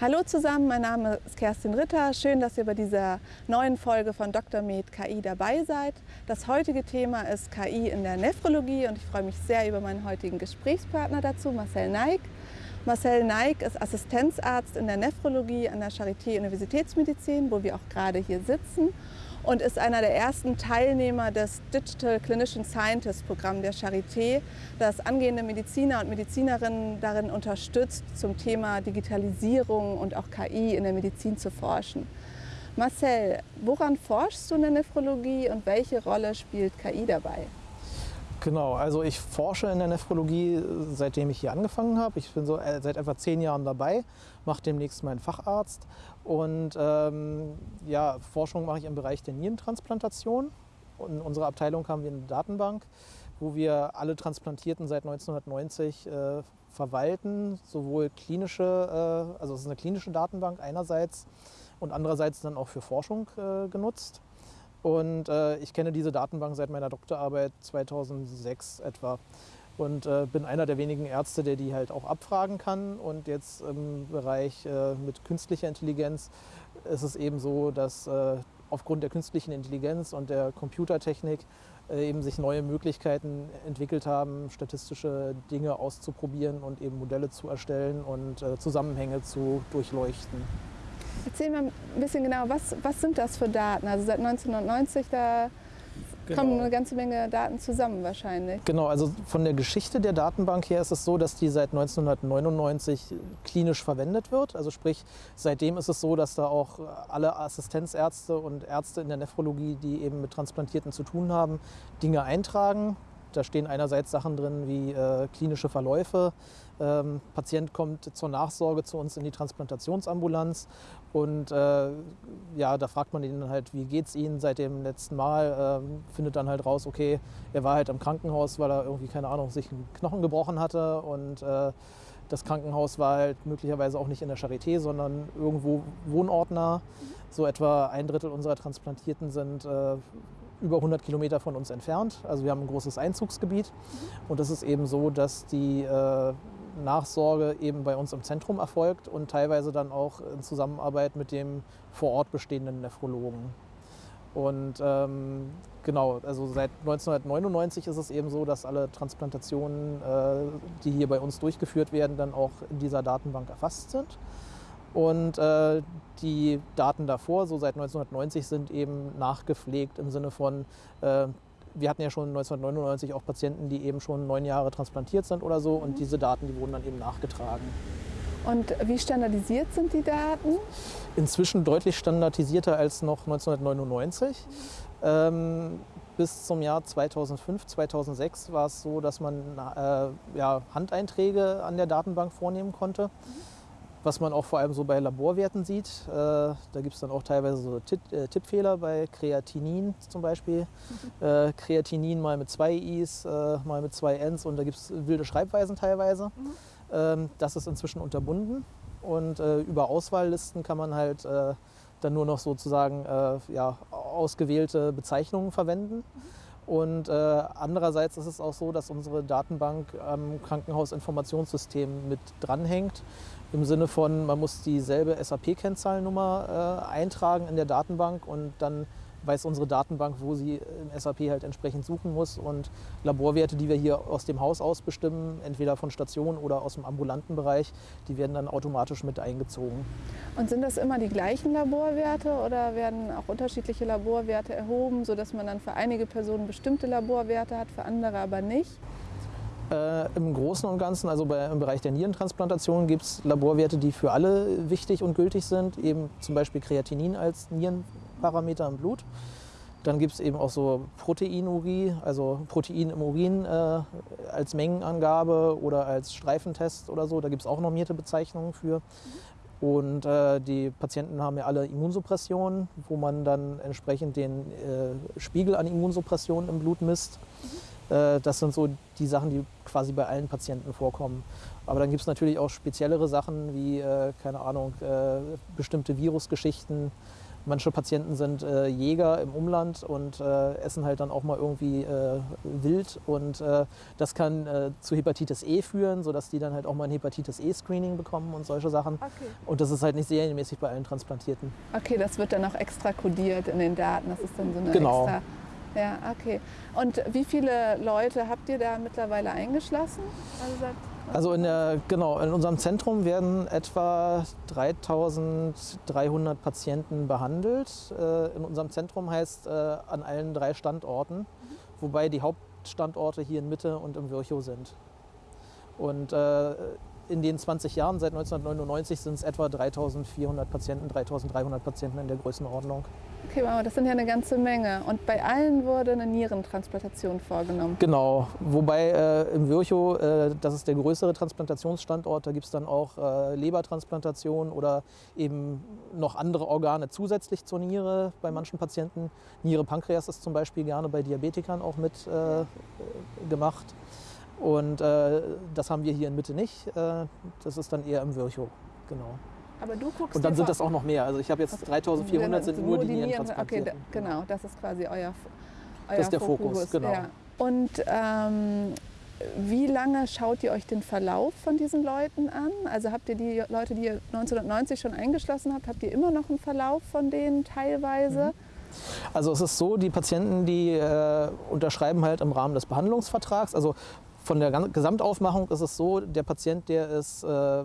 Hallo zusammen, mein Name ist Kerstin Ritter. Schön, dass ihr bei dieser neuen Folge von Dr. Med KI dabei seid. Das heutige Thema ist KI in der Nephrologie und ich freue mich sehr über meinen heutigen Gesprächspartner dazu, Marcel Neik. Marcel Neik ist Assistenzarzt in der Nephrologie an der Charité Universitätsmedizin, wo wir auch gerade hier sitzen und ist einer der ersten Teilnehmer des Digital Clinician Scientist Programm der Charité, das angehende Mediziner und Medizinerinnen darin unterstützt, zum Thema Digitalisierung und auch KI in der Medizin zu forschen. Marcel, woran forschst du in der Nephrologie und welche Rolle spielt KI dabei? Genau, also ich forsche in der Nephrologie, seitdem ich hier angefangen habe. Ich bin so äh, seit etwa zehn Jahren dabei, mache demnächst meinen Facharzt. Und ähm, ja, Forschung mache ich im Bereich der Nierentransplantation. in unserer Abteilung haben wir eine Datenbank, wo wir alle Transplantierten seit 1990 äh, verwalten, sowohl klinische, äh, also es ist eine klinische Datenbank einerseits und andererseits dann auch für Forschung äh, genutzt. Und äh, ich kenne diese Datenbank seit meiner Doktorarbeit 2006 etwa und äh, bin einer der wenigen Ärzte, der die halt auch abfragen kann. Und jetzt im Bereich äh, mit künstlicher Intelligenz ist es eben so, dass äh, aufgrund der künstlichen Intelligenz und der Computertechnik äh, eben sich neue Möglichkeiten entwickelt haben, statistische Dinge auszuprobieren und eben Modelle zu erstellen und äh, Zusammenhänge zu durchleuchten. Erzähl mal ein bisschen genau, was, was sind das für Daten? Also seit 1990, da genau. kommen eine ganze Menge Daten zusammen wahrscheinlich. Genau, also von der Geschichte der Datenbank her ist es so, dass die seit 1999 klinisch verwendet wird. Also sprich, seitdem ist es so, dass da auch alle Assistenzärzte und Ärzte in der Nephrologie, die eben mit Transplantierten zu tun haben, Dinge eintragen. Da stehen einerseits Sachen drin wie äh, klinische Verläufe. Ähm, Patient kommt zur Nachsorge zu uns in die Transplantationsambulanz und äh, ja, da fragt man ihn halt, wie geht es Ihnen seit dem letzten Mal? Ähm, findet dann halt raus, okay, er war halt im Krankenhaus, weil er irgendwie, keine Ahnung, sich einen Knochen gebrochen hatte und äh, das Krankenhaus war halt möglicherweise auch nicht in der Charité, sondern irgendwo wohnortnah. So etwa ein Drittel unserer Transplantierten sind äh, über 100 Kilometer von uns entfernt. Also wir haben ein großes Einzugsgebiet. Und es ist eben so, dass die äh, Nachsorge eben bei uns im Zentrum erfolgt und teilweise dann auch in Zusammenarbeit mit dem vor Ort bestehenden Nephrologen. Und ähm, genau, also seit 1999 ist es eben so, dass alle Transplantationen, äh, die hier bei uns durchgeführt werden, dann auch in dieser Datenbank erfasst sind. Und äh, die Daten davor, so seit 1990, sind eben nachgepflegt im Sinne von, äh, wir hatten ja schon 1999 auch Patienten, die eben schon neun Jahre transplantiert sind oder so. Und mhm. diese Daten, die wurden dann eben nachgetragen. Und wie standardisiert sind die Daten? Inzwischen deutlich standardisierter als noch 1999. Mhm. Ähm, bis zum Jahr 2005, 2006 war es so, dass man äh, ja, Handeinträge an der Datenbank vornehmen konnte. Mhm was man auch vor allem so bei Laborwerten sieht. Äh, da gibt es dann auch teilweise so äh, Tippfehler bei Kreatinin zum Beispiel. Mhm. Äh, Kreatinin mal mit zwei I's, mal mit zwei N's und da gibt es wilde Schreibweisen teilweise. Mhm. Ähm, das ist inzwischen unterbunden und über Auswahllisten kann man halt dann nur noch sozusagen ja, ausgewählte Bezeichnungen verwenden. Mhm. Und äh, andererseits ist es auch so, dass unsere Datenbank am Krankenhausinformationssystem mit dranhängt. Im Sinne von, man muss dieselbe SAP-Kennzahlnummer äh, eintragen in der Datenbank und dann weiß unsere Datenbank, wo sie im SAP halt entsprechend suchen muss. Und Laborwerte, die wir hier aus dem Haus aus bestimmen, entweder von Stationen oder aus dem ambulanten Bereich, die werden dann automatisch mit eingezogen. Und sind das immer die gleichen Laborwerte oder werden auch unterschiedliche Laborwerte erhoben, sodass man dann für einige Personen bestimmte Laborwerte hat, für andere aber nicht? Äh, Im Großen und Ganzen, also bei, im Bereich der Nierentransplantation, gibt es Laborwerte, die für alle wichtig und gültig sind, eben zum Beispiel Kreatinin als Nierenparameter im Blut. Dann gibt es eben auch so Proteinurie, also Protein im Urin äh, als Mengenangabe oder als Streifentest oder so. Da gibt es auch normierte Bezeichnungen für. Und äh, die Patienten haben ja alle Immunsuppressionen, wo man dann entsprechend den äh, Spiegel an Immunsuppression im Blut misst. Äh, das sind so die Sachen, die quasi bei allen Patienten vorkommen. Aber dann gibt es natürlich auch speziellere Sachen wie, äh, keine Ahnung, äh, bestimmte Virusgeschichten Manche Patienten sind äh, Jäger im Umland und äh, essen halt dann auch mal irgendwie äh, wild und äh, das kann äh, zu Hepatitis E führen, sodass die dann halt auch mal ein Hepatitis E-Screening bekommen und solche Sachen. Okay. Und das ist halt nicht serienmäßig bei allen Transplantierten. Okay, das wird dann auch extra kodiert in den Daten. Das ist dann so eine Genau. extra. Ja, okay. Und wie viele Leute habt ihr da mittlerweile eingeschlossen? Also Also in, der, genau, in unserem Zentrum werden etwa 3300 Patienten behandelt. Äh, In unserem Zentrum heißt äh, an allen drei Standorten, wobei die Hauptstandorte hier in Mitte und im Virchow sind. Und äh, in den 20 Jahren, seit 1999, sind es etwa 3400 Patienten, 3300 Patienten in der Größenordnung. Okay, aber das sind ja eine ganze Menge. Und bei allen wurde eine Nierentransplantation vorgenommen. Genau, wobei äh, im Virchow, äh, das ist der größere Transplantationsstandort, da gibt es dann auch äh, Lebertransplantation oder eben noch andere Organe zusätzlich zur Niere bei manchen Patienten. Niere Pankreas ist zum Beispiel gerne bei Diabetikern auch mit äh, äh, gemacht. Und äh, das haben wir hier in Mitte nicht. Äh, das ist dann eher im Virchow. Genau. Aber du guckst Und dann sind das auch noch mehr. Also ich habe jetzt 3400 sind nur die Nieren- Nieren Okay, genau, das ist quasi euer, euer ist der Fokus, genau. Ja. Und ähm, wie lange schaut ihr euch den Verlauf von diesen Leuten an? Also habt ihr die Leute, die ihr 1990 schon eingeschlossen habt, habt ihr immer noch einen Verlauf von denen teilweise? Also es ist so, die Patienten, die äh, unterschreiben halt im Rahmen des Behandlungsvertrags. Also von der Gesamtaufmachung ist es so, der Patient, der ist äh,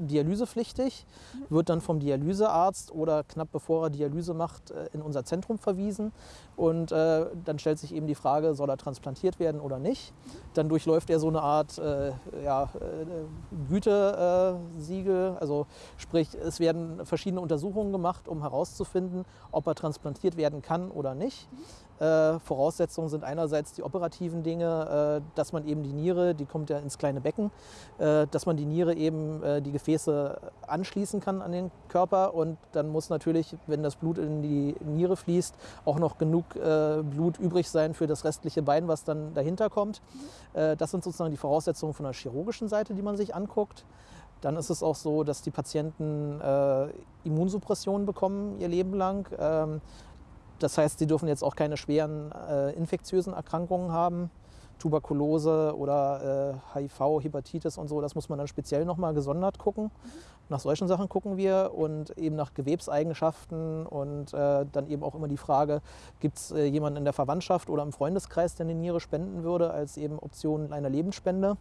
dialysepflichtig, wird dann vom Dialysearzt oder knapp bevor er Dialyse macht, äh, in unser Zentrum verwiesen. Und äh, dann stellt sich eben die Frage, soll er transplantiert werden oder nicht. Dann durchläuft er so eine Art äh, ja, äh, Gütesiegel. Also sprich, es werden verschiedene Untersuchungen gemacht, um herauszufinden, ob er transplantiert werden kann oder nicht. Äh, Voraussetzungen sind einerseits die operativen Dinge, äh, dass man eben die Niere, die kommt ja ins kleine Becken, dass man die Niere eben die Gefäße anschließen kann an den Körper und dann muss natürlich, wenn das Blut in die Niere fließt, auch noch genug äh, Blut übrig sein für das restliche Bein, was dann dahinter kommt. Äh, das sind sozusagen die Voraussetzungen von der chirurgischen Seite, die man sich anguckt. Dann ist es auch so, dass die Patienten äh, Immunsuppression bekommen ihr Leben lang. Ähm, das heißt, sie dürfen jetzt auch keine schweren äh, infektiösen Erkrankungen haben. Tuberkulose oder äh, HIV, Hepatitis und so, das muss man dann speziell nochmal gesondert gucken. Nach solchen Sachen gucken wir und eben nach Gewebseigenschaften und äh, dann eben auch immer die Frage, gibt es äh, jemanden in der Verwandtschaft oder im Freundeskreis, der eine Niere spenden würde, als eben Option einer Lebensspende.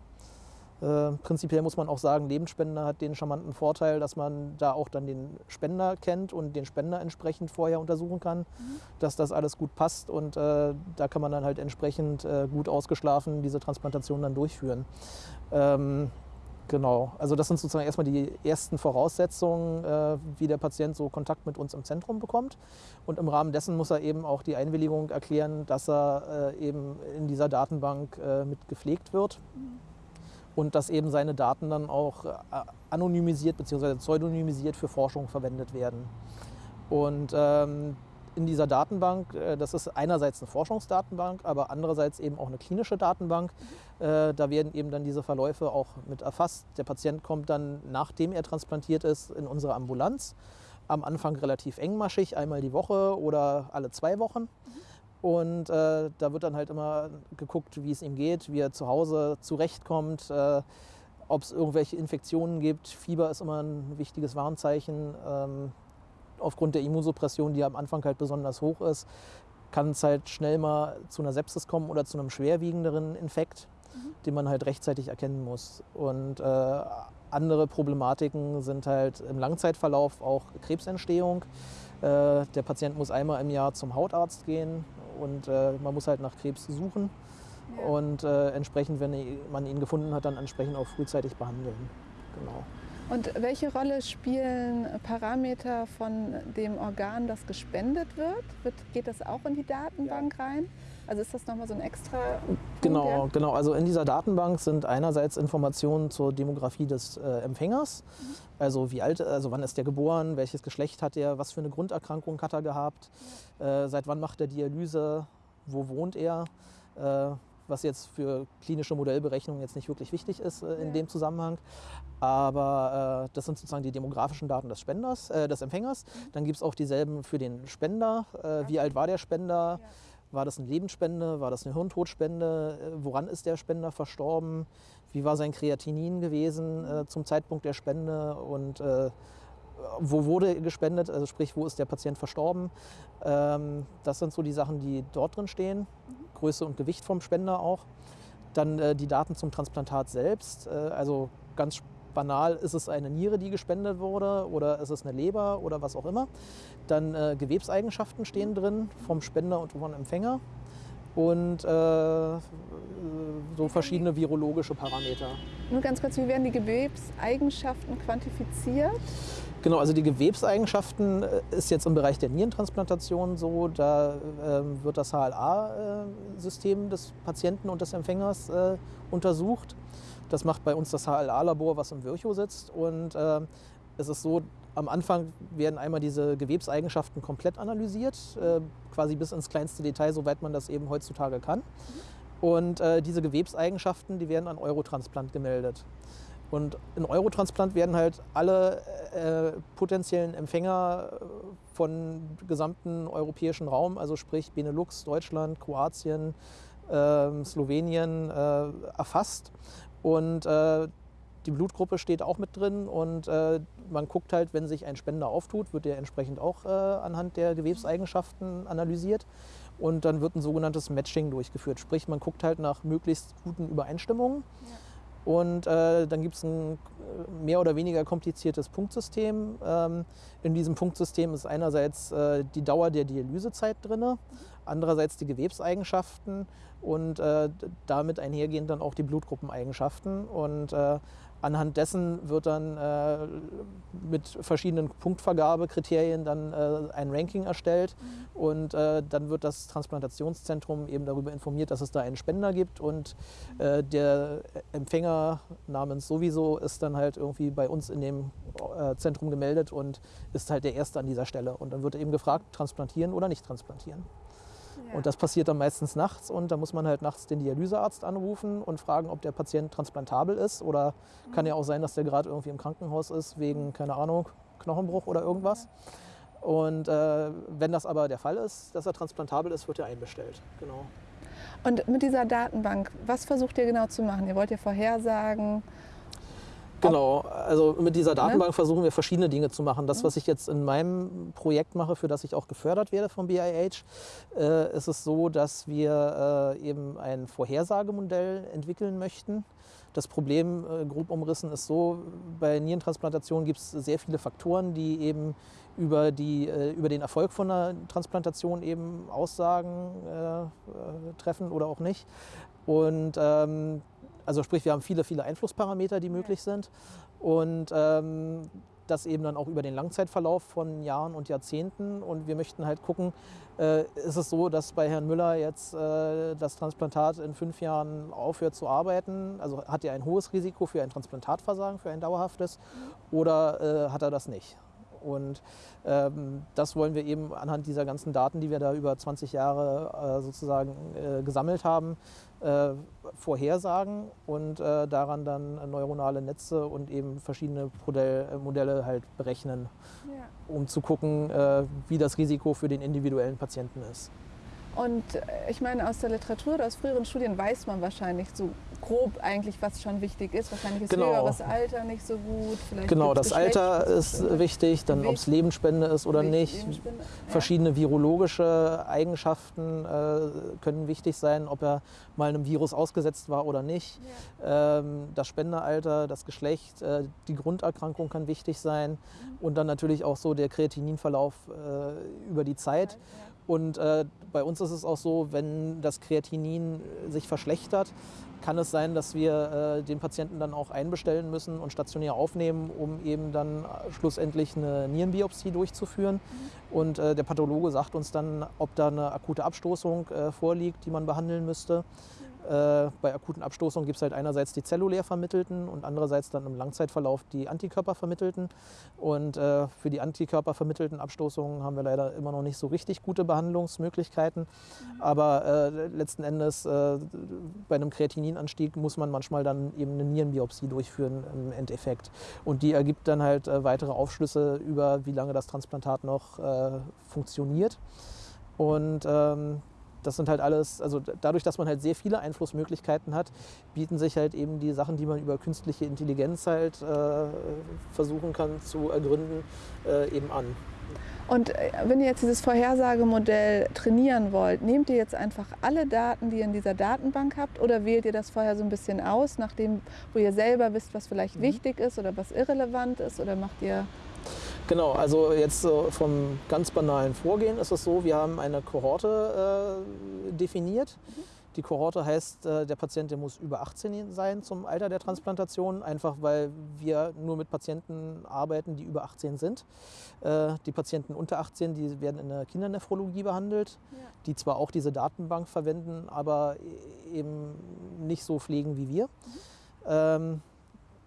Äh, prinzipiell muss man auch sagen, Lebensspende hat den charmanten Vorteil, dass man da auch dann den Spender kennt und den Spender entsprechend vorher untersuchen kann, dass das alles gut passt und äh, da kann man dann halt entsprechend äh, gut ausgeschlafen diese Transplantation dann durchführen. Ähm, genau, also das sind sozusagen erstmal die ersten Voraussetzungen, äh, wie der Patient so Kontakt mit uns im Zentrum bekommt. Und im Rahmen dessen muss er eben auch die Einwilligung erklären, dass er äh, eben in dieser Datenbank mit gepflegt wird und dass eben seine Daten dann auch äh, anonymisiert bzw. pseudonymisiert für Forschung verwendet werden. Und ähm, in dieser Datenbank, äh, das ist einerseits eine Forschungsdatenbank, aber andererseits eben auch eine klinische Datenbank. Äh, da werden eben dann diese Verläufe auch mit erfasst. Der Patient kommt dann, nachdem er transplantiert ist, in unsere Ambulanz. Am Anfang relativ engmaschig, einmal die Woche oder alle zwei Wochen. Und äh, da wird dann halt immer geguckt, wie es ihm geht, wie er zu Hause zurechtkommt, äh, ob es irgendwelche Infektionen gibt. Fieber ist immer ein wichtiges Warnzeichen. Ähm, aufgrund der Immunsuppression, die am Anfang halt besonders hoch ist, kann es halt schnell mal zu einer Sepsis kommen oder zu einem schwerwiegenderen Infekt, den man halt rechtzeitig erkennen muss. Und äh, andere Problematiken sind halt im Langzeitverlauf auch Krebsentstehung. Äh, der Patient muss einmal im Jahr zum Hautarzt gehen und äh, man muss halt nach Krebs suchen und äh, entsprechend, wenn man ihn gefunden hat, dann entsprechend auch frühzeitig behandeln. Genau. Und welche Rolle spielen Parameter von dem Organ, das gespendet wird? wird geht das auch in die Datenbank rein? Also ist das nochmal so ein extra. Punkt, Genau, ja? genau. Also in dieser Datenbank sind einerseits Informationen zur Demografie des äh, Empfängers. Also wie alt, also wann ist der geboren, welches Geschlecht hat er, was für eine Grunderkrankung hat er gehabt, äh, seit wann macht er Dialyse, wo wohnt er, äh, was jetzt für klinische Modellberechnungen jetzt nicht wirklich wichtig ist äh, in ja. dem Zusammenhang. Aber äh, das sind sozusagen die demografischen Daten des Spenders, äh, des Empfängers. Mhm. Dann gibt es auch dieselben für den Spender. Äh, wie alt war der Spender? Ja. War das eine Lebensspende? War das eine Hirntodspende? Äh, woran ist der Spender verstorben? Wie war sein Kreatinin gewesen äh, zum Zeitpunkt der Spende? Und wo wurde gespendet, also sprich, wo ist der Patient verstorben. Ähm, das sind so die Sachen, die dort drin stehen. Größe und Gewicht vom Spender auch. Dann äh, die Daten zum Transplantat selbst. Äh, also ganz banal, ist es eine Niere, die gespendet wurde oder ist es eine Leber oder was auch immer. Dann äh, Gewebseigenschaften stehen drin vom Spender und vom Empfänger und äh, so verschiedene virologische Parameter. Nur ganz kurz, wie werden die Gewebseigenschaften quantifiziert? Genau, also die Gewebseigenschaften äh, ist jetzt im Bereich der Nierentransplantation so, da äh, wird das HLA-System des Patienten und des Empfängers äh, untersucht. Das macht bei uns das HLA-Labor, was im Virchow sitzt. Und äh, es ist so, am Anfang werden einmal diese Gewebseigenschaften komplett analysiert, äh, quasi bis ins kleinste Detail, soweit man das eben heutzutage kann. Und äh, diese Gewebseigenschaften, die werden an Eurotransplant gemeldet. Und in Eurotransplant werden halt alle äh, potenziellen Empfänger äh, von gesamten europäischen Raum, also sprich Benelux, Deutschland, Kroatien, äh, Slowenien, äh, erfasst. Und äh, die Blutgruppe steht auch mit drin und äh, man guckt halt, wenn sich ein Spender auftut, wird der entsprechend auch äh, anhand der Gewebseigenschaften analysiert und dann wird ein sogenanntes Matching durchgeführt. Sprich, man guckt halt nach möglichst guten Übereinstimmungen. Ja. Und äh, dann gibt es ein äh, mehr oder weniger kompliziertes Punktsystem. Ähm, in diesem Punktsystem ist einerseits äh, die Dauer der Dialysezeit drin, andererseits die Gewebseigenschaften und äh, damit einhergehend dann auch die Blutgruppeneigenschaften. Und äh, Anhand dessen wird dann äh, mit verschiedenen Punktvergabekriterien dann äh, ein Ranking erstellt mhm. und äh, dann wird das Transplantationszentrum eben darüber informiert, dass es da einen Spender gibt und äh, der Empfänger namens sowieso ist dann halt irgendwie bei uns in dem Zentrum gemeldet und ist halt der Erste an dieser Stelle und dann wird eben gefragt, transplantieren oder nicht transplantieren. Und das passiert dann meistens nachts und da muss man halt nachts den Dialysearzt anrufen und fragen, ob der Patient transplantabel ist. Oder mhm. kann ja auch sein, dass der gerade irgendwie im Krankenhaus ist wegen, keine Ahnung, Knochenbruch oder irgendwas. Und äh, wenn das aber der Fall ist, dass er transplantabel ist, wird er einbestellt. Genau. Und mit dieser Datenbank, was versucht ihr genau zu machen? Ihr wollt ja vorhersagen, Genau, also mit dieser ne? Datenbank versuchen wir verschiedene Dinge zu machen. Das, was ich jetzt in meinem Projekt mache, für das ich auch gefördert werde vom BIH, äh, ist es so, dass wir äh, eben ein Vorhersagemodell entwickeln möchten. Das Problem, äh, grob umrissen, ist so, bei Nierentransplantationen gibt es sehr viele Faktoren, die eben über, die, äh, über den Erfolg von einer Transplantation eben Aussagen äh, äh, treffen oder auch nicht. Und ähm, also sprich, wir haben viele, viele Einflussparameter, die möglich sind. Und ähm, das eben dann auch über den Langzeitverlauf von Jahren und Jahrzehnten. Und wir möchten halt gucken, äh, ist es so, dass bei Herrn Müller jetzt äh, das Transplantat in fünf Jahren aufhört zu arbeiten? Also hat er ein hohes Risiko für ein Transplantatversagen, für ein dauerhaftes? Oder äh, hat er das nicht? Und ähm, das wollen wir eben anhand dieser ganzen Daten, die wir da über 20 Jahre äh, sozusagen äh, gesammelt haben, äh, vorhersagen und äh, daran dann neuronale Netze und eben verschiedene Modell, Modelle halt berechnen, ja. um zu gucken, äh, wie das Risiko für den individuellen Patienten ist. Und äh, ich meine, aus der Literatur oder aus früheren Studien weiß man wahrscheinlich so grob eigentlich, was schon wichtig ist. Wahrscheinlich ist genau. höheres Alter nicht so gut. Vielleicht genau, das Alter ist wichtig, dann ob es Lebensspende ist oder nicht. Verschiedene virologische Eigenschaften äh, können wichtig sein, ob er mal einem Virus ausgesetzt war oder nicht. Ja. Ähm, das Spendealter, das Geschlecht, äh, die Grunderkrankung kann wichtig sein. Mhm. Und dann natürlich auch so der Kreatininverlauf äh, über die Zeit. Ja. Und äh, bei uns ist es auch so, wenn das Kreatinin sich verschlechtert, kann es sein, dass wir äh, den Patienten dann auch einbestellen müssen und stationär aufnehmen, um eben dann schlussendlich eine Nierenbiopsie durchzuführen. Mhm. Und äh, der Pathologe sagt uns dann, ob da eine akute Abstoßung äh, vorliegt, die man behandeln müsste. Äh, bei akuten Abstoßungen gibt es halt einerseits die zellulär vermittelten und andererseits dann im Langzeitverlauf die Antikörper vermittelten. Und äh, für die Antikörper vermittelten Abstoßungen haben wir leider immer noch nicht so richtig gute Behandlungsmöglichkeiten. Mhm. Aber äh, letzten Endes äh, bei einem Kreatininanstieg muss man manchmal dann eben eine Nierenbiopsie durchführen im Endeffekt. Und die ergibt dann halt äh, weitere Aufschlüsse über, wie lange das Transplantat noch äh, funktioniert. Und ähm, das sind halt alles, also dadurch, dass man halt sehr viele Einflussmöglichkeiten hat, bieten sich halt eben die Sachen, die man über künstliche Intelligenz halt äh, versuchen kann zu ergründen, äh, eben an. Und äh, wenn ihr jetzt dieses Vorhersagemodell trainieren wollt, nehmt ihr jetzt einfach alle Daten, die ihr in dieser Datenbank habt, oder wählt ihr das vorher so ein bisschen aus, nachdem, wo ihr selber wisst, was vielleicht mhm. wichtig ist oder was irrelevant ist, oder macht ihr Genau, also jetzt vom ganz banalen Vorgehen ist es so, wir haben eine Kohorte äh, definiert. Mhm. Die Kohorte heißt, äh, der Patient der muss über 18 sein zum Alter der Transplantation, einfach weil wir nur mit Patienten arbeiten, die über 18 sind. Äh, die Patienten unter 18, die werden in der Kindernephrologie behandelt, ja. die zwar auch diese Datenbank verwenden, aber e-, eben nicht so pflegen wie wir. Mhm. Ähm,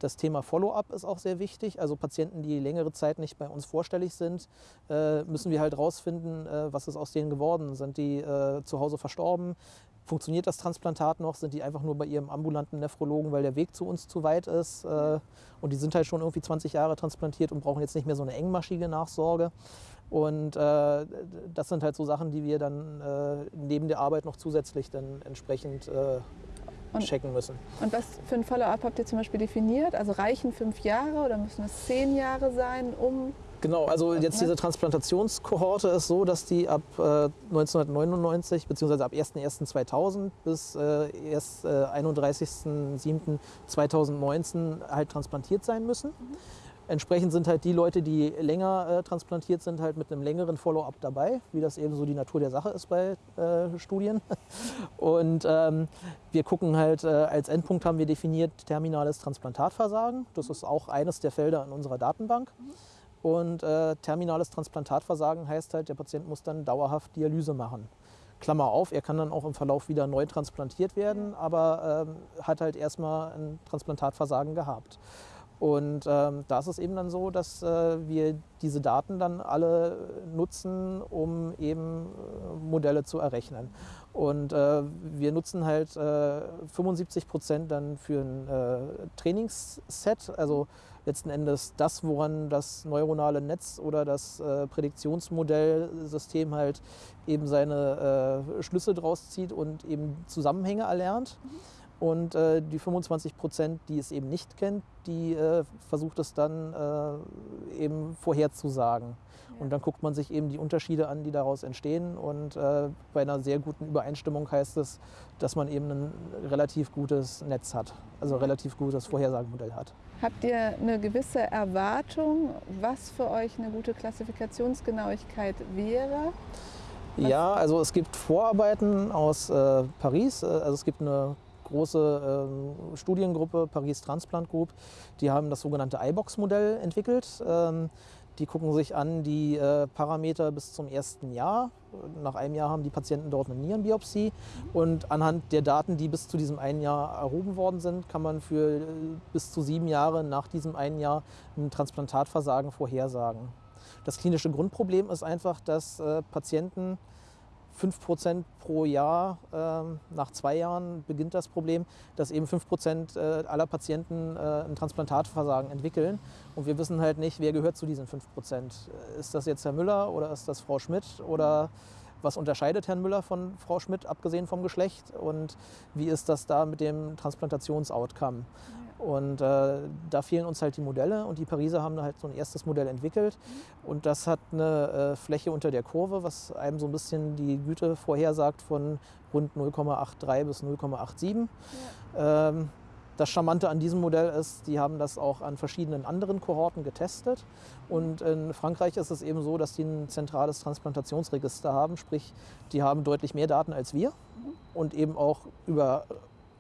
das Thema Follow-up ist auch sehr wichtig. Also Patienten, die längere Zeit nicht bei uns vorstellig sind, äh, müssen wir halt rausfinden, äh, was ist aus denen geworden. Sind die äh, zu Hause verstorben? Funktioniert das Transplantat noch? Sind die einfach nur bei ihrem ambulanten Nephrologen, weil der Weg zu uns zu weit ist? Und die sind halt schon irgendwie 20 Jahre transplantiert und brauchen jetzt nicht mehr so eine engmaschige Nachsorge. Und äh, das sind halt so Sachen, die wir dann äh, neben der Arbeit noch zusätzlich dann entsprechend äh, und, checken müssen. Und was für ein Follow-up habt ihr zum Beispiel definiert? Also reichen fünf Jahre oder müssen es zehn Jahre sein, um Genau, also jetzt diese Transplantationskohorte ist so, dass die ab äh, 1999 bzw. ab 01.01.2000 bis äh, erst äh, 31.07.2019 halt transplantiert sein müssen. Mhm. Entsprechend sind halt die Leute, die länger äh, transplantiert sind, halt mit einem längeren Follow-up dabei, wie das eben so die Natur der Sache ist bei äh, Studien. Und ähm, wir gucken halt, äh, als Endpunkt haben wir definiert terminales Transplantatversagen. Das ist auch eines der Felder in unserer Datenbank. Und äh, terminales Transplantatversagen heißt halt, der Patient muss dann dauerhaft Dialyse machen. Klammer auf, er kann dann auch im Verlauf wieder neu transplantiert werden, aber ähm, hat halt erstmal ein Transplantatversagen gehabt. Und ähm, da ist es eben dann so, dass äh, wir diese Daten dann alle nutzen, um eben äh, Modelle zu errechnen. Und äh, wir nutzen halt 75 äh, Prozent dann für ein äh, Trainingsset, also letzten Endes das, woran das neuronale Netz oder das äh, Prädiktionsmodellsystem halt eben seine Schlüsse draus zieht und eben Zusammenhänge erlernt. Mhm. Und äh, die 25 Prozent, die es eben nicht kennt, die äh, versucht es dann äh, eben vorherzusagen. Ja. Und dann guckt man sich eben die Unterschiede an, die daraus entstehen. Und äh, bei einer sehr guten Übereinstimmung heißt es, dass man eben ein relativ gutes Netz hat, also ein relativ gutes Vorhersagemodell hat. Habt ihr eine gewisse Erwartung, was für euch eine gute Klassifikationsgenauigkeit wäre? Ja, also es gibt Vorarbeiten aus äh, Paris. Äh, also es gibt eine große ähm, Studiengruppe, Paris Transplant Group, die haben das sogenannte iBox-Modell entwickelt. Ähm, die gucken sich an die äh, Parameter bis zum ersten Jahr. Nach einem Jahr haben die Patienten dort eine Nierenbiopsie. Und anhand der Daten, die bis zu diesem einen Jahr erhoben worden sind, kann man für äh, bis zu sieben Jahre nach diesem einen Jahr ein Transplantatversagen vorhersagen. Das klinische Grundproblem ist einfach, dass äh, Patienten 5 Prozent pro Jahr. Ähm, nach zwei Jahren beginnt das Problem, dass eben 5 Prozent äh, aller Patienten äh, ein Transplantatversagen entwickeln. Und wir wissen halt nicht, wer gehört zu diesen 5 Prozent. Ist das jetzt Herr Müller oder ist das Frau Schmidt oder was unterscheidet Herrn Müller von Frau Schmidt, abgesehen vom Geschlecht? Und wie ist das da mit dem Transplantationsoutcome? Und äh, da fehlen uns halt die Modelle und die Pariser haben halt so ein erstes Modell entwickelt und das hat eine äh, Fläche unter der Kurve, was einem so ein bisschen die Güte vorhersagt von rund 0,83 bis 0,87. Ja. Ähm, das Charmante an diesem Modell ist, die haben das auch an verschiedenen anderen Kohorten getestet. Und in Frankreich ist es eben so, dass die ein zentrales Transplantationsregister haben, sprich, die haben deutlich mehr Daten als wir und eben auch über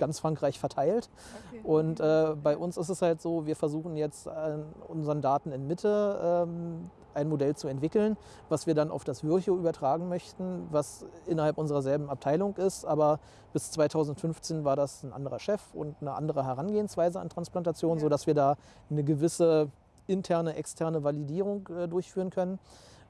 ganz Frankreich verteilt. Okay. Und äh, bei uns ist es halt so, wir versuchen jetzt an unseren Daten in Mitte ähm, ein Modell zu entwickeln, was wir dann auf das Virchow übertragen möchten, was innerhalb unserer selben Abteilung ist. Aber bis 2015 war das ein anderer Chef und eine andere Herangehensweise an Transplantation, ja. sodass wir da eine gewisse interne, externe Validierung äh, durchführen können.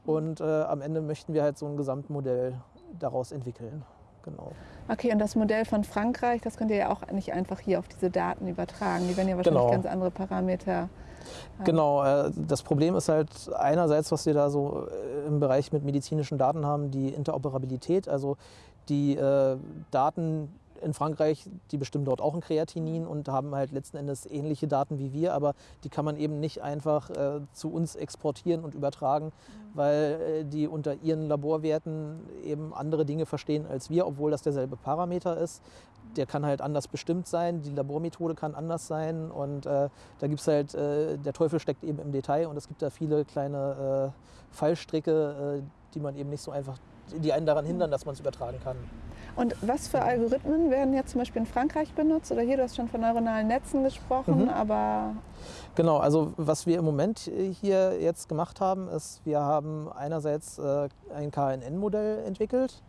Und äh, am Ende möchten wir halt so ein Gesamtmodell daraus entwickeln. Genau. Okay, und das Modell von Frankreich, das könnt ihr ja auch nicht einfach hier auf diese Daten übertragen. Die werden ja wahrscheinlich genau. ganz andere Parameter haben. Genau, äh, das Problem ist halt einerseits, was wir da so äh, im Bereich mit medizinischen Daten haben, die Interoperabilität, also die äh, Daten, in Frankreich, die bestimmen dort auch ein Kreatinin und haben halt letzten Endes ähnliche Daten wie wir, aber die kann man eben nicht einfach äh, zu uns exportieren und übertragen, mhm. weil äh, die unter ihren Laborwerten eben andere Dinge verstehen als wir, obwohl das derselbe Parameter ist. Der kann halt anders bestimmt sein, die Labormethode kann anders sein und äh, da gibt es halt, äh, der Teufel steckt eben im Detail und es gibt da viele kleine äh, Fallstricke, äh, die man eben nicht so einfach, die einen daran hindern, dass man es übertragen kann. Und was für Algorithmen werden jetzt zum Beispiel in Frankreich benutzt? Oder hier, du hast schon von neuronalen Netzen gesprochen, mhm. aber... Genau, also was wir im Moment hier jetzt gemacht haben, ist, wir haben einerseits äh, ein KNN-Modell entwickelt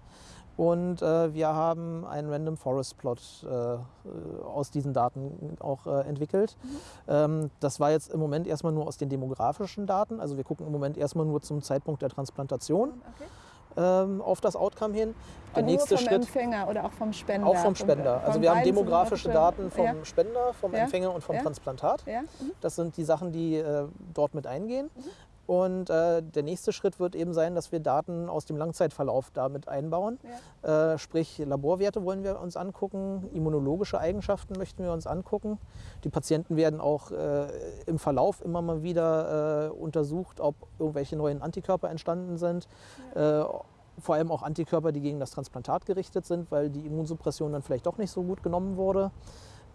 und äh, wir haben einen Random Forest Plot äh, aus diesen Daten auch äh, entwickelt. Mhm. Ähm, das war jetzt im Moment erstmal nur aus den demografischen Daten. Also wir gucken im Moment erstmal nur zum Zeitpunkt der Transplantation. Okay ähm, auf das Outcome hin. Der Und nächste nur vom Schritt, Empfänger oder auch vom Spender? Auch vom Spender. also wir haben demografische Daten vom ja. Spender, vom ja. Empfänger und vom ja. Transplantat. Mhm. Das sind die Sachen, die äh, dort mit eingehen. Mhm. Und äh, der nächste Schritt wird eben sein, dass wir Daten aus dem Langzeitverlauf damit einbauen. Ja. Äh, sprich, Laborwerte wollen wir uns angucken, immunologische Eigenschaften möchten wir uns angucken. Die Patienten werden auch äh, im Verlauf immer mal wieder äh, untersucht, ob irgendwelche neuen Antikörper entstanden sind. Ja. Äh, vor allem auch Antikörper, die gegen das Transplantat gerichtet sind, weil die Immunsuppression dann vielleicht doch nicht so gut genommen wurde.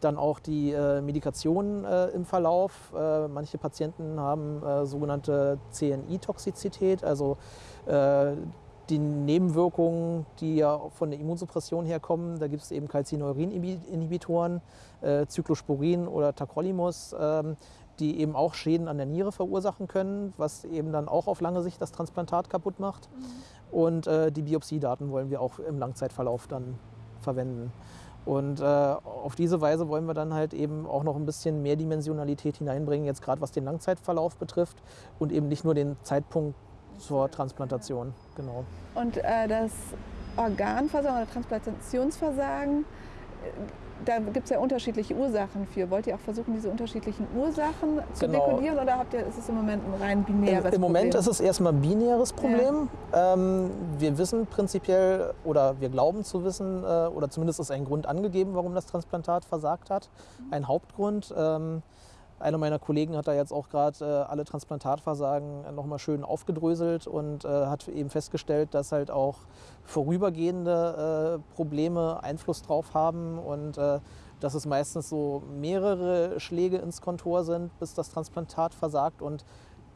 Dann auch die äh, Medikation äh, im Verlauf. Äh, manche Patienten haben äh, sogenannte CNI-Toxizität, also äh, die Nebenwirkungen, die ja von der Immunsuppression herkommen. Da gibt es eben Calcineurin-Inhibitoren, äh, Cyclosporin oder Tacrolimus, ähm, die eben auch Schäden an der Niere verursachen können, was eben dann auch auf lange Sicht das Transplantat kaputt macht. Mhm. Und die Biopsiedaten wollen wir auch im Langzeitverlauf dann verwenden. Und äh, auf diese Weise wollen wir dann halt eben auch noch ein bisschen mehr Dimensionalität hineinbringen, jetzt gerade was den Langzeitverlauf betrifft und eben nicht nur den Zeitpunkt zur Transplantation. Genau. Und äh, das Organversagen oder Transplantationsversagen da gibt es ja unterschiedliche Ursachen für. Wollt ihr auch versuchen, diese unterschiedlichen Ursachen zu genau. dekodieren oder habt ihr, ist es im Moment ein rein binäres Problem? Im Moment ist es erstmal ein binäres Problem. Ja. Ähm, wir wissen prinzipiell oder wir glauben zu wissen, äh, oder zumindest ist ein Grund angegeben, warum das Transplantat versagt hat. Mhm. Ein Hauptgrund. Ähm, einer meiner Kollegen hat da jetzt auch gerade äh, alle Transplantatversagen nochmal schön aufgedröselt und äh, hat eben festgestellt, dass halt auch vorübergehende äh, Probleme Einfluss drauf haben und äh, dass es meistens so mehrere Schläge ins Kontor sind, bis das Transplantat versagt und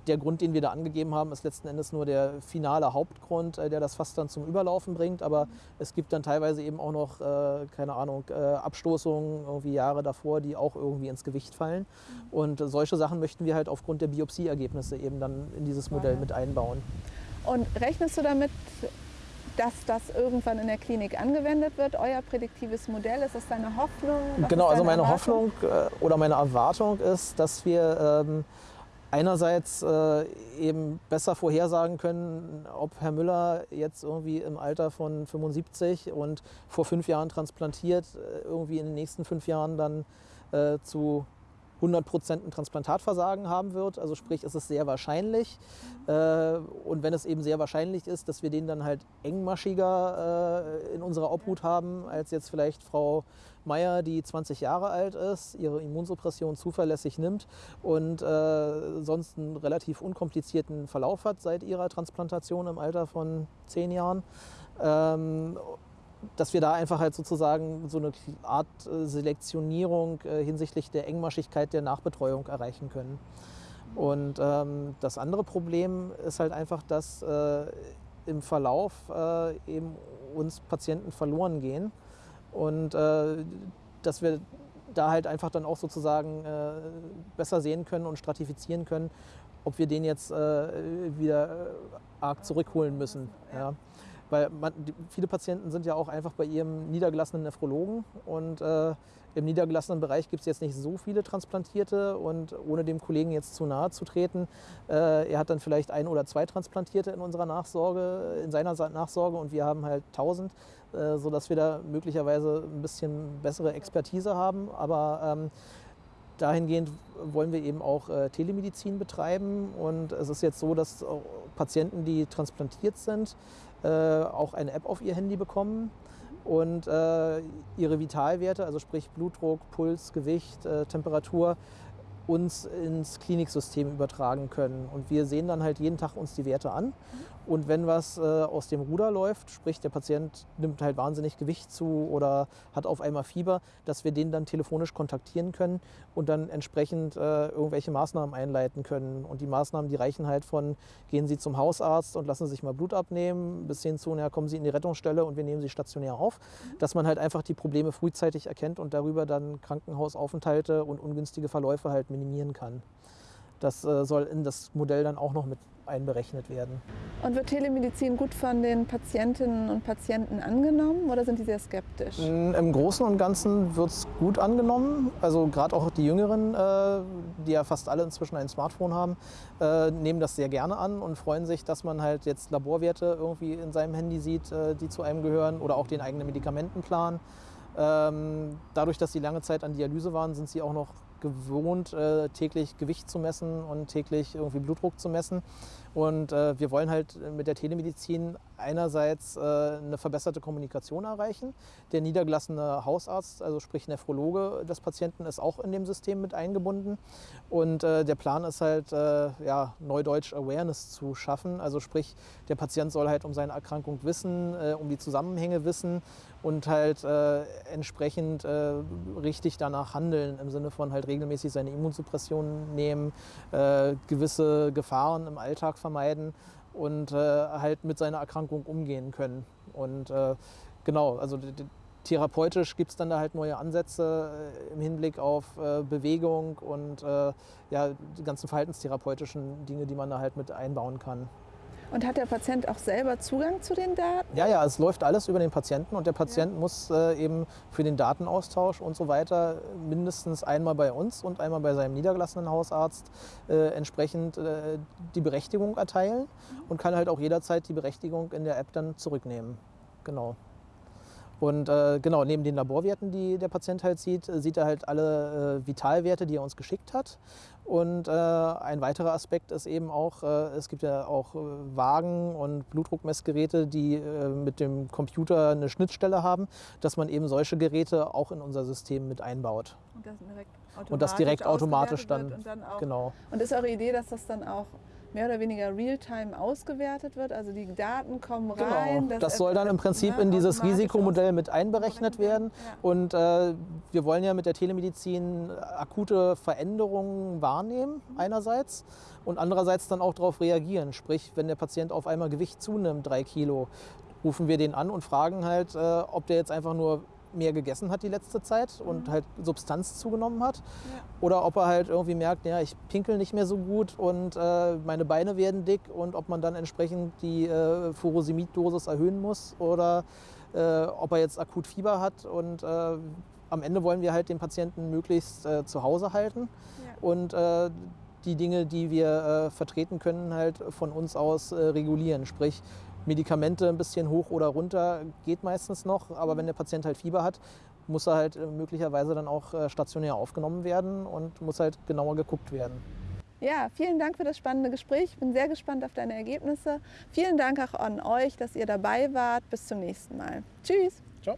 der Grund, den wir da angegeben haben, ist letzten Endes nur der finale Hauptgrund, äh, der das fast dann zum Überlaufen bringt. Aber es gibt dann teilweise eben auch noch, äh, keine Ahnung, äh, Abstoßungen irgendwie Jahre davor, die auch irgendwie ins Gewicht fallen. Und solche Sachen möchten wir halt aufgrund der Biopsieergebnisse eben dann in dieses Modell mit einbauen. Und rechnest du damit, dass das irgendwann in der Klinik angewendet wird, euer prädiktives Modell? Ist das deine Hoffnung? Was genau, also meine Erwartung? Hoffnung äh, oder meine Erwartung ist, dass wir ähm, einerseits äh, eben besser vorhersagen können, ob Herr Müller jetzt irgendwie im Alter von 75 und vor fünf Jahren transplantiert, äh, irgendwie in den nächsten fünf Jahren dann äh, zu 100 Prozent ein Transplantatversagen haben wird. Also sprich, ist es sehr wahrscheinlich. Äh, und wenn es eben sehr wahrscheinlich ist, dass wir den dann halt engmaschiger äh, in unserer Obhut haben, als jetzt vielleicht Frau Meier, die 20 Jahre alt ist, ihre Immunsuppression zuverlässig nimmt und äh, sonst einen relativ unkomplizierten Verlauf hat seit ihrer Transplantation im Alter von 10 Jahren. Dass wir da einfach halt sozusagen so eine Art äh, Selektionierung äh, hinsichtlich der Engmaschigkeit der Nachbetreuung erreichen können. Und ähm, das andere Problem ist halt einfach, dass äh, im Verlauf äh, eben uns Patienten verloren gehen und äh, dass wir da halt einfach dann auch sozusagen äh, besser sehen können und stratifizieren können, ob wir den jetzt wieder arg zurückholen müssen. Ja. Weil man, die, viele Patienten sind ja auch einfach bei ihrem niedergelassenen Nephrologen und äh, im niedergelassenen Bereich gibt es jetzt nicht so viele Transplantierte und ohne dem Kollegen jetzt zu nahe zu treten, äh, er hat dann vielleicht ein oder zwei Transplantierte in unserer Nachsorge, in seiner Nachsorge und wir haben halt 1000, äh, sodass wir da möglicherweise ein bisschen bessere Expertise haben. Aber ähm, dahingehend wollen wir eben auch äh, Telemedizin betreiben und es ist jetzt so, dass Patienten, die transplantiert sind, äh, auch eine App auf ihr Handy bekommen und äh, ihre Vitalwerte, also sprich Blutdruck, Puls, Gewicht, äh, Temperatur, uns ins Kliniksystem übertragen können. Und wir sehen dann halt jeden Tag uns die Werte an. Und wenn was äh, aus dem Ruder läuft, sprich der Patient nimmt halt wahnsinnig Gewicht zu oder hat auf einmal Fieber, dass wir den dann telefonisch kontaktieren können und dann entsprechend äh, irgendwelche Maßnahmen einleiten können. Und die Maßnahmen, die reichen halt von, gehen Sie zum Hausarzt und lassen sich mal Blut abnehmen, bis hin zu, na, kommen Sie in die Rettungsstelle und wir nehmen Sie stationär auf. Dass man halt einfach die Probleme frühzeitig erkennt und darüber dann Krankenhausaufenthalte und ungünstige Verläufe halt minimieren kann. Das äh, soll in das Modell dann auch noch mit einberechnet werden. Und wird Telemedizin gut von den Patientinnen und Patienten angenommen oder sind die sehr skeptisch? Im Großen und Ganzen wird es gut angenommen. Also gerade auch die Jüngeren, äh, die ja fast alle inzwischen ein Smartphone haben, äh, nehmen das sehr gerne an und freuen sich, dass man halt jetzt Laborwerte irgendwie in seinem Handy sieht, äh, die zu einem gehören oder auch den eigenen Medikamentenplan. Ähm, dadurch, dass sie lange Zeit an Dialyse waren, sind sie auch noch gewohnt, täglich Gewicht zu messen und täglich irgendwie Blutdruck zu messen. Und äh, wir wollen halt mit der Telemedizin einerseits äh, eine verbesserte Kommunikation erreichen. Der niedergelassene Hausarzt, also sprich Nephrologe des Patienten, ist auch in dem System mit eingebunden. Und äh, der Plan ist halt, äh, ja, Neudeutsch Awareness zu schaffen. Also sprich, der Patient soll halt um seine Erkrankung wissen, äh, um die Zusammenhänge wissen und halt äh, entsprechend richtig danach handeln, im Sinne von halt regelmäßig seine Immunsuppression nehmen, gewisse Gefahren im Alltag vermeiden und äh, halt mit seiner Erkrankung umgehen können. Und äh, genau, also therapeutisch gibt es dann da halt neue Ansätze äh, im Hinblick auf äh, Bewegung und äh, ja, die ganzen verhaltenstherapeutischen Dinge, die man da halt mit einbauen kann. Und hat der Patient auch selber Zugang zu den Daten? Ja, ja, es läuft alles über den Patienten und der Patient ja. muss äh, eben für den Datenaustausch und so weiter mindestens einmal bei uns und einmal bei seinem niedergelassenen Hausarzt äh, entsprechend äh, die Berechtigung erteilen und kann halt auch jederzeit die Berechtigung in der App dann zurücknehmen. Genau. Und äh, genau, neben den Laborwerten, die der Patient halt sieht, sieht er halt alle äh, Vitalwerte, die er uns geschickt hat. Und äh, ein weiterer Aspekt ist eben auch, äh, es gibt ja auch äh, Wagen und Blutdruckmessgeräte, die äh, mit dem Computer eine Schnittstelle haben, dass man eben solche Geräte auch in unser System mit einbaut. Und das direkt automatisch, und das direkt automatisch dann, und dann auch, genau. Und ist eure Idee, dass das dann auch mehr oder weniger real-time ausgewertet wird. Also die Daten kommen genau. rein. Das, das soll dann im Prinzip in dieses Risikomodell mit einberechnet werden. Ja. Und äh, wir wollen ja mit der Telemedizin akute Veränderungen wahrnehmen einerseits und andererseits dann auch darauf reagieren. Sprich, wenn der Patient auf einmal Gewicht zunimmt, drei Kilo, rufen wir den an und fragen halt, äh, ob der jetzt einfach nur mehr gegessen hat die letzte Zeit und mhm. halt Substanz zugenommen hat. Ja. Oder ob er halt irgendwie merkt, ja, ich pinkel nicht mehr so gut und äh, meine Beine werden dick und ob man dann entsprechend die äh, Furosemid-Dosis erhöhen muss oder äh, ob er jetzt akut Fieber hat und äh, am Ende wollen wir halt den Patienten möglichst äh, zu Hause halten ja. und äh, die Dinge, die wir vertreten können, halt von uns aus regulieren. Sprich, Medikamente ein bisschen hoch oder runter geht meistens noch, aber wenn der Patient halt Fieber hat, muss er halt äh, möglicherweise dann auch äh, stationär aufgenommen werden und muss halt genauer geguckt werden. Ja, vielen Dank für das spannende Gespräch. Ich bin sehr gespannt auf deine Ergebnisse. Vielen Dank auch an euch, dass ihr dabei wart. Bis zum nächsten Mal. Tschüss. Ciao.